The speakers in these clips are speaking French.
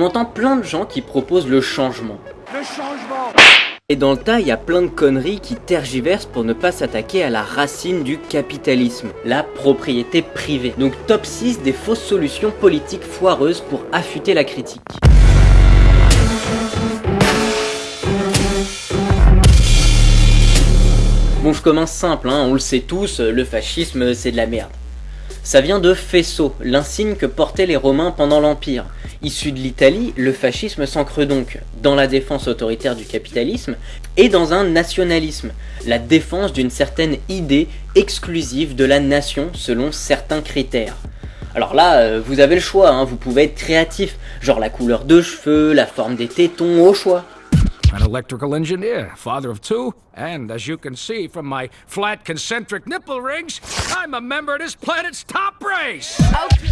On entend plein de gens qui proposent le changement. Le changement Et dans le tas, il y a plein de conneries qui tergiversent pour ne pas s'attaquer à la racine du capitalisme, la propriété privée. Donc top 6 des fausses solutions politiques foireuses pour affûter la critique. Bon, je commence simple, hein, on le sait tous, le fascisme c'est de la merde. Ça vient de Fesso, l'insigne que portaient les Romains pendant l'Empire. Issu de l'Italie, le fascisme s'ancre donc dans la défense autoritaire du capitalisme et dans un nationalisme, la défense d'une certaine idée exclusive de la nation selon certains critères. Alors là, euh, vous avez le choix, hein, vous pouvez être créatif, genre la couleur de cheveux, la forme des tétons, au choix. An electrical engineer, father of two, and as you can see from my flat concentric nipple rings, I'm a member of this planet's top race!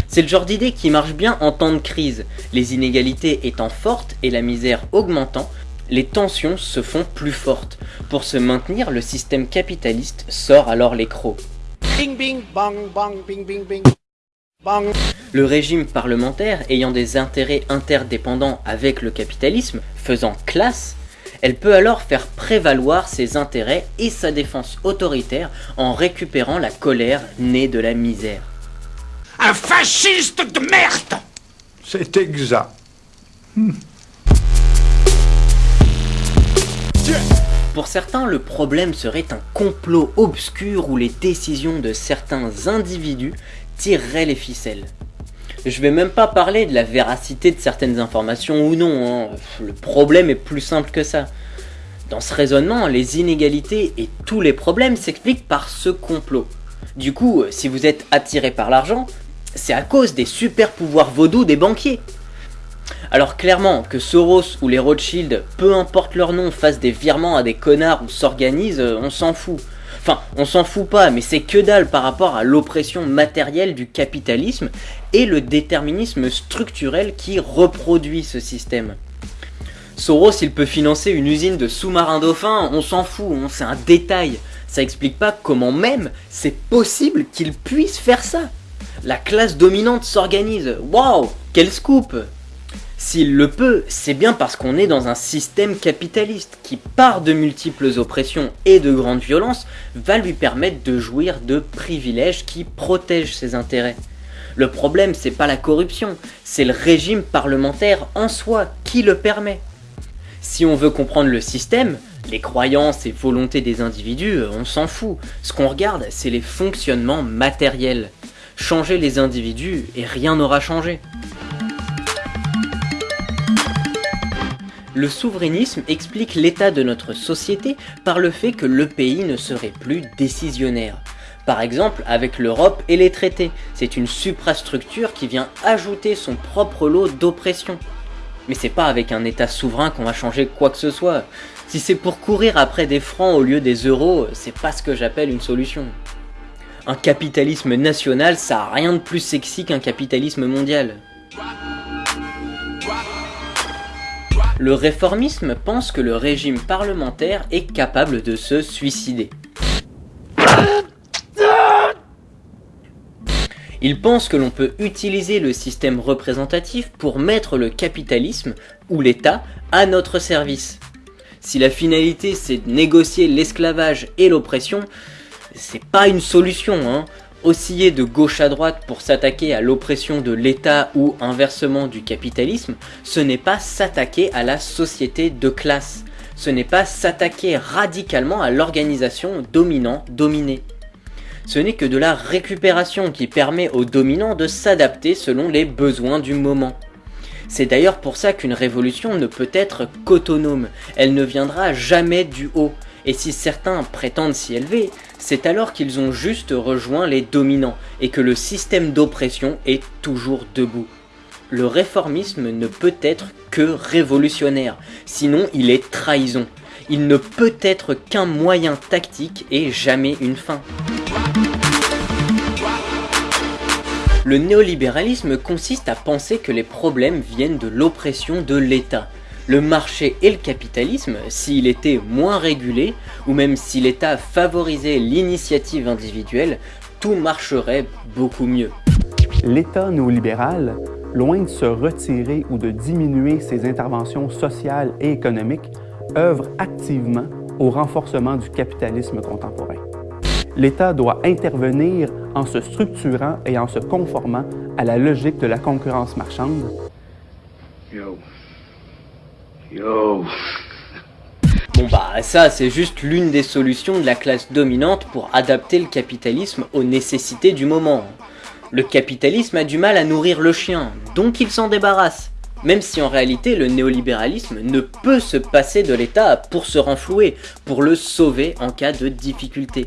C'est le genre d'idée qui marche bien en temps de crise. Les inégalités étant fortes et la misère augmentant, les tensions se font plus fortes. Pour se maintenir, le système capitaliste sort alors les crocs. Bing bing bang bang bing bing bing bang Le régime parlementaire ayant des intérêts interdépendants avec le capitalisme, faisant classe, elle peut alors faire prévaloir ses intérêts et sa défense autoritaire en récupérant la colère née de la misère. Un fasciste de merde C'est exact. Pour certains, le problème serait un complot obscur où les décisions de certains individus tireraient les ficelles. Je vais même pas parler de la véracité de certaines informations ou non, hein. le problème est plus simple que ça. Dans ce raisonnement, les inégalités et tous les problèmes s'expliquent par ce complot. Du coup, si vous êtes attiré par l'argent, c'est à cause des super pouvoirs vaudous des banquiers. Alors clairement, que Soros ou les Rothschild, peu importe leur nom, fassent des virements à des connards ou s'organisent, euh, on s'en fout. Enfin, on s'en fout pas, mais c'est que dalle par rapport à l'oppression matérielle du capitalisme et le déterminisme structurel qui reproduit ce système. Soros, il peut financer une usine de sous-marins dauphins, on s'en fout, hein, c'est un détail. Ça explique pas comment même c'est possible qu'il puisse faire ça. La classe dominante s'organise. Waouh, quel scoop S'il le peut, c'est bien parce qu'on est dans un système capitaliste qui, par de multiples oppressions et de grandes violences, va lui permettre de jouir de privilèges qui protègent ses intérêts. Le problème, c'est pas la corruption, c'est le régime parlementaire en soi qui le permet. Si on veut comprendre le système, les croyances et volontés des individus, on s'en fout. Ce qu'on regarde, c'est les fonctionnements matériels. Changer les individus et rien n'aura changé. Le souverainisme explique l'état de notre société par le fait que le pays ne serait plus décisionnaire. Par exemple, avec l'Europe et les traités, c'est une suprastructure qui vient ajouter son propre lot d'oppression. Mais c'est pas avec un état souverain qu'on va changer quoi que ce soit. Si c'est pour courir après des francs au lieu des euros, c'est pas ce que j'appelle une solution. Un capitalisme national, ça a rien de plus sexy qu'un capitalisme mondial. Le réformisme pense que le régime parlementaire est capable de se suicider. Il pense que l'on peut utiliser le système représentatif pour mettre le capitalisme, ou l'État, à notre service. Si la finalité c'est de négocier l'esclavage et l'oppression, c'est pas une solution, hein. Osciller de gauche à droite pour s'attaquer à l'oppression de l'État ou inversement du capitalisme, ce n'est pas s'attaquer à la société de classe. Ce n'est pas s'attaquer radicalement à l'organisation dominant-dominé. Ce n'est que de la récupération qui permet aux dominants de s'adapter selon les besoins du moment. C'est d'ailleurs pour ça qu'une révolution ne peut être qu'autonome, elle ne viendra jamais du haut, et si certains prétendent s'y élever, c'est alors qu'ils ont juste rejoint les dominants et que le système d'oppression est toujours debout. Le réformisme ne peut être que révolutionnaire, sinon il est trahison. Il ne peut être qu'un moyen tactique et jamais une fin. Le néolibéralisme consiste à penser que les problèmes viennent de l'oppression de l'État. Le marché et le capitalisme, s'il était moins régulé, ou même si l'État favorisait l'initiative individuelle, tout marcherait beaucoup mieux. L'État néolibéral loin de se retirer ou de diminuer ses interventions sociales et économiques, œuvre activement au renforcement du capitalisme contemporain. L'État doit intervenir en se structurant et en se conformant à la logique de la concurrence marchande. Yo. Yo. Bon bah ça c'est juste l'une des solutions de la classe dominante pour adapter le capitalisme aux nécessités du moment. Le capitalisme a du mal à nourrir le chien, donc il s'en débarrasse. Même si en réalité le néolibéralisme ne peut se passer de l'État pour se renflouer, pour le sauver en cas de difficulté.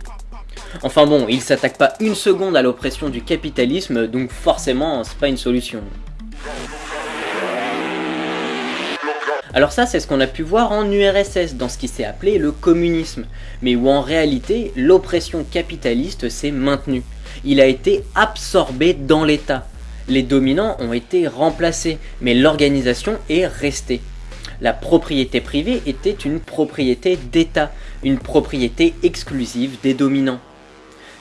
Enfin bon, il s'attaque pas une seconde à l'oppression du capitalisme, donc forcément c'est pas une solution. Alors ça, c'est ce qu'on a pu voir en URSS, dans ce qui s'est appelé le communisme, mais où en réalité, l'oppression capitaliste s'est maintenue. Il a été absorbé dans l'État. Les dominants ont été remplacés, mais l'organisation est restée. La propriété privée était une propriété d'État, une propriété exclusive des dominants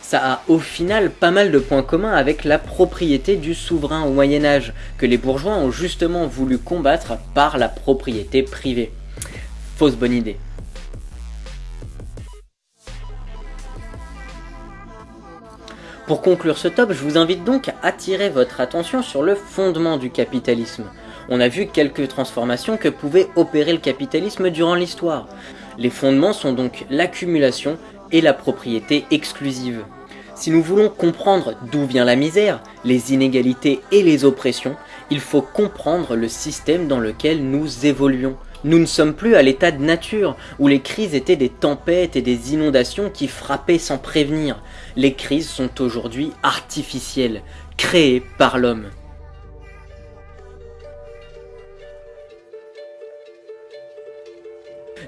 ça a au final pas mal de points communs avec la propriété du souverain au Moyen Âge, que les bourgeois ont justement voulu combattre par la propriété privée. Fausse bonne idée. Pour conclure ce top, je vous invite donc à attirer votre attention sur le fondement du capitalisme. On a vu quelques transformations que pouvait opérer le capitalisme durant l'histoire. Les fondements sont donc l'accumulation et la propriété exclusive. Si nous voulons comprendre d'où vient la misère, les inégalités et les oppressions, il faut comprendre le système dans lequel nous évoluons. Nous ne sommes plus à l'état de nature, où les crises étaient des tempêtes et des inondations qui frappaient sans prévenir. Les crises sont aujourd'hui artificielles, créées par l'homme.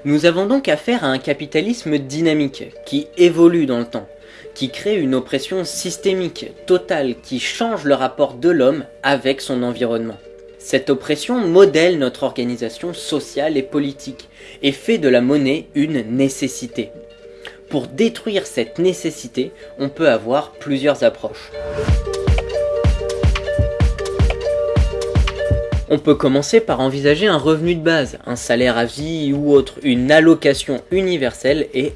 Nous avons donc affaire à un capitalisme dynamique, qui évolue dans le temps qui crée une oppression systémique, totale, qui change le rapport de l'homme avec son environnement. Cette oppression modèle notre organisation sociale et politique, et fait de la monnaie une nécessité. Pour détruire cette nécessité, on peut avoir plusieurs approches. On peut commencer par envisager un revenu de base, un salaire à vie ou autre, une allocation universelle et